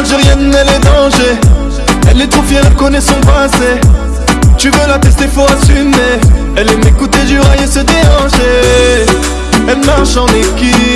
l'Algérienne, elle est danger. Elle est trop fière, elle connaît son passé. Tu veux la tester, faut assumer. Elle aime écouter du rail et se déranger Elle marche en équipe.